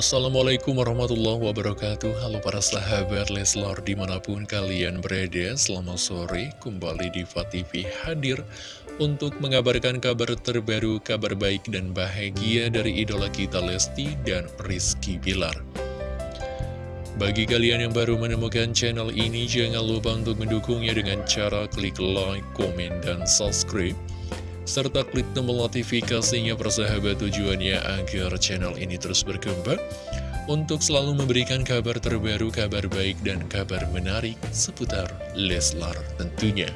Assalamualaikum warahmatullahi wabarakatuh. Halo para sahabat Leslar di mana pun kalian berada Selamat sore. Kembali di TV hadir Untuk mengabarkan kabar terbaru, kabar baik dan bahagia dari idola kita Lesti dan Rizky Bilar. Bagi kalian yang baru menemukan channel ini Jangan lupa untuk mendukungnya dengan cara klik like, komen, dan subscribe serta klik tombol notifikasinya persahabat tujuannya agar channel ini terus berkembang untuk selalu memberikan kabar terbaru, kabar baik, dan kabar menarik seputar Leslar tentunya.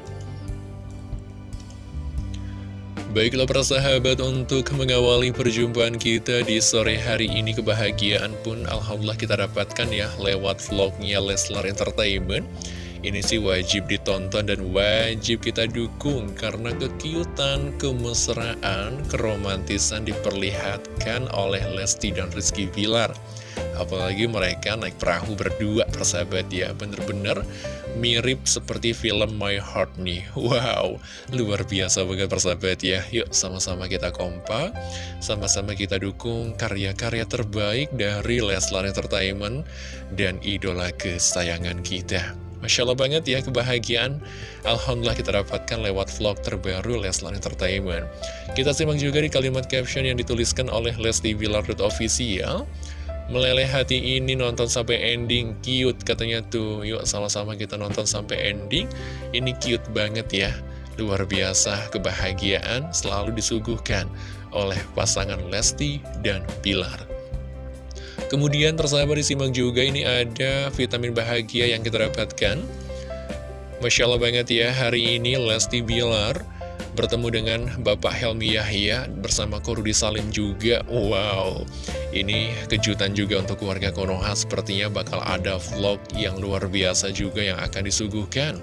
Baiklah persahabat untuk mengawali perjumpaan kita di sore hari ini kebahagiaan pun Alhamdulillah kita dapatkan ya lewat vlognya Leslar Entertainment ini sih wajib ditonton dan wajib kita dukung karena kekiutan, kemesraan, keromantisan diperlihatkan oleh Lesti dan Rizky Bilar. Apalagi mereka naik perahu berdua persahabat ya. Bener-bener mirip seperti film My Heart nih Wow, luar biasa banget persahabat ya. Yuk sama-sama kita kompak Sama-sama kita dukung karya-karya terbaik dari Leslar Entertainment Dan idola kesayangan kita Masya Allah banget ya kebahagiaan. Alhamdulillah kita dapatkan lewat vlog terbaru Leslar Entertainment. Kita simak juga di kalimat caption yang dituliskan oleh Lesti Official. Meleleh hati ini nonton sampai ending. Cute katanya tuh. Yuk sama-sama kita nonton sampai ending. Ini cute banget ya. Luar biasa kebahagiaan selalu disuguhkan oleh pasangan Lesti dan Pilar Kemudian tersabar disimak juga ini ada vitamin bahagia yang kita dapatkan. Masya Allah banget ya, hari ini Lesti Bilar bertemu dengan Bapak Helmi Yahya bersama Korudi Salim juga. Wow, ini kejutan juga untuk keluarga Konoha, sepertinya bakal ada vlog yang luar biasa juga yang akan disuguhkan.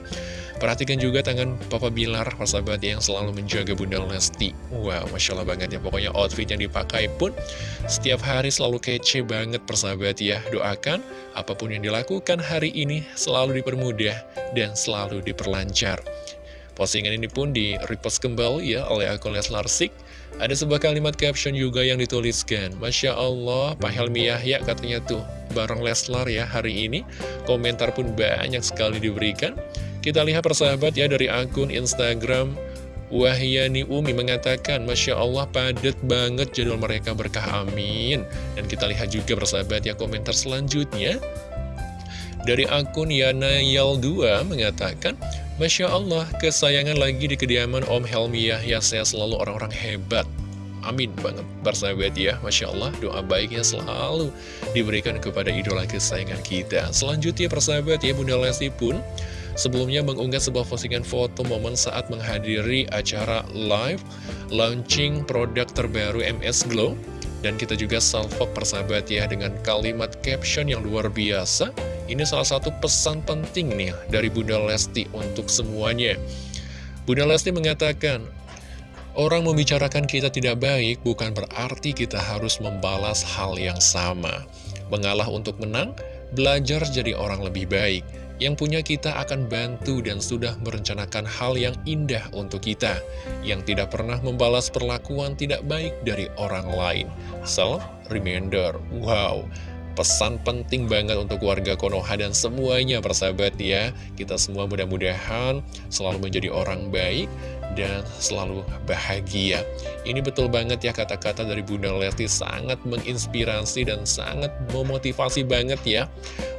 Perhatikan juga tangan Papa Bilar, persahabat yang selalu menjaga Bunda Lesti. Wow, Masya Allah banget ya. Pokoknya outfit yang dipakai pun setiap hari selalu kece banget persahabat ya. Doakan apa pun yang dilakukan hari ini selalu dipermudah dan selalu diperlancar. Postingan ini pun di repost kembali ya oleh akun Leslar Sik. Ada sebuah kalimat caption juga yang dituliskan. Masya Allah, Pak Helmi Yahya katanya tuh bareng Leslar ya hari ini. Komentar pun banyak sekali diberikan. Kita lihat persahabat ya dari akun Instagram. Wahyani Umi mengatakan Masya Allah padat banget jadwal mereka berkah amin. Dan kita lihat juga persahabat ya komentar selanjutnya. Dari akun Yana Yal 2 mengatakan Masya Allah kesayangan lagi di kediaman Om Helmi Yahya Saya selalu orang-orang hebat. Amin banget bersahabat ya Masya Allah doa baiknya selalu diberikan kepada idola kesayangan kita. Selanjutnya persahabat ya Bunda Lesti pun Sebelumnya mengunggah sebuah postingan foto momen saat menghadiri acara live launching produk terbaru MS Glow. Dan kita juga salvok persahabat ya dengan kalimat caption yang luar biasa. Ini salah satu pesan penting nih dari Bunda Lesti untuk semuanya. Bunda Lesti mengatakan Orang membicarakan kita tidak baik bukan berarti kita harus membalas hal yang sama. Mengalah untuk menang, belajar jadi orang lebih baik yang punya kita akan bantu dan sudah merencanakan hal yang indah untuk kita, yang tidak pernah membalas perlakuan tidak baik dari orang lain. Self reminder, wow, pesan penting banget untuk warga Konoha dan semuanya persahabat ya. Kita semua mudah-mudahan selalu menjadi orang baik dan selalu bahagia. Ini betul banget ya kata-kata dari Bunda Lesti sangat menginspirasi dan sangat memotivasi banget ya.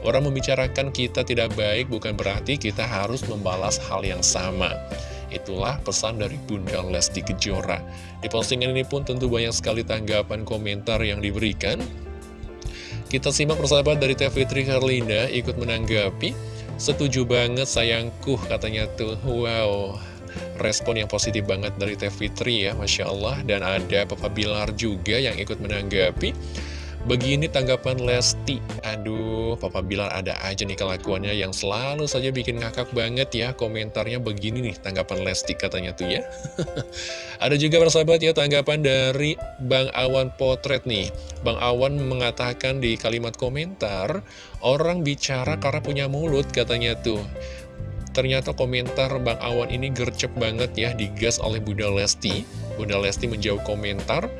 Orang membicarakan kita tidak baik bukan berarti kita harus membalas hal yang sama. Itulah pesan dari Bunda Lesti Kejora. Di postingan ini pun tentu banyak sekali tanggapan komentar yang diberikan. Kita simak persahabat dari Teh Fitri Karlinda ikut menanggapi. Setuju banget sayangku katanya tuh. Wow, respon yang positif banget dari Teh Fitri ya, Masya Allah. Dan ada Papa Bilar juga yang ikut menanggapi. Begini tanggapan Lesti. Aduh, Papa Bilar ada aja nih kelakuannya yang selalu saja bikin ngakak banget ya. Komentarnya begini nih tanggapan Lesti katanya tuh ya. Ada juga persahabat ya tanggapan dari Bang Awan Potret nih. Bang Awan mengatakan di kalimat komentar Orang bicara karena punya mulut katanya tuh. Ternyata komentar Bang Awan ini gercep banget ya digas oleh Bunda Lesti. Bunda Lesti menjawab komentar,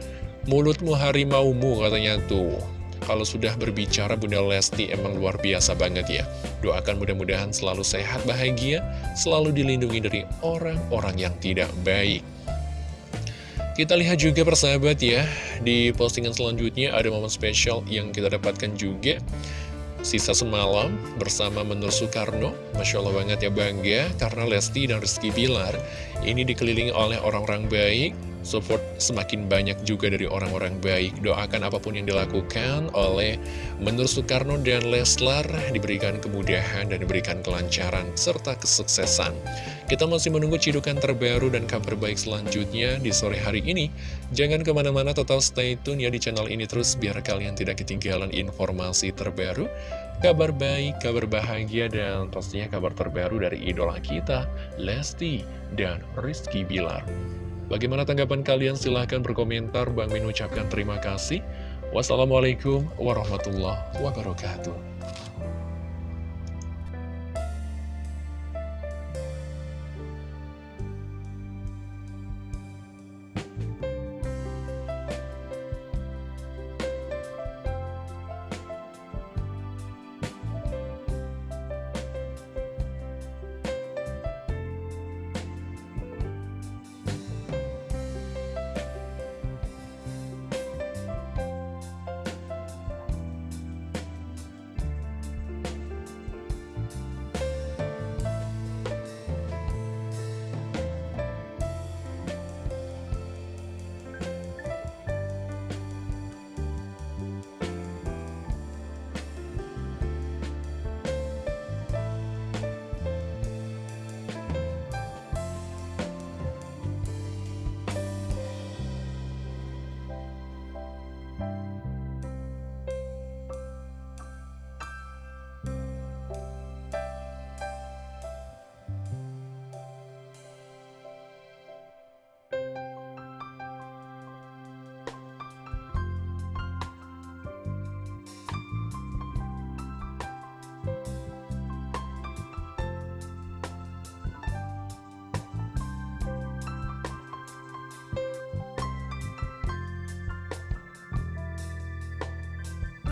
mulutmu harimaumu katanya tuh. kalau sudah berbicara Bunda Lesti emang luar biasa banget ya. Doakan mudah-mudahan selalu sehat, bahagia, selalu dilindungi dari orang-orang yang tidak baik. Kita lihat juga persahabat ya, di postingan selanjutnya ada momen spesial yang kita dapatkan juga. Sisa semalam bersama Menur Soekarno, Masya Allah banget ya bangga, karena Lesti dan Rizky Bilar ini dikelilingi oleh orang-orang baik, support semakin banyak juga dari orang-orang baik. Doakan apa pun yang dilakukan oleh Menur Soekarno dan Leslar diberikan kemudahan dan diberikan kelancaran serta kesuksesan. Kita masih menunggu cidukan terbaru dan kabar baik selanjutnya di sore hari ini. Jangan ke mana-mana total stay tune ya di channel ini terus biar kalian tidak ketinggalan informasi terbaru, kabar baik, kabar bahagia, dan pastinya kabar terbaru dari idola kita, Lesti dan Rizky Bilar. Bagaimana tanggapan kalian? Silahkan berkomentar. Bang Min ucapkan terima kasih. Wassalamualaikum warahmatullahi wabarakatuh.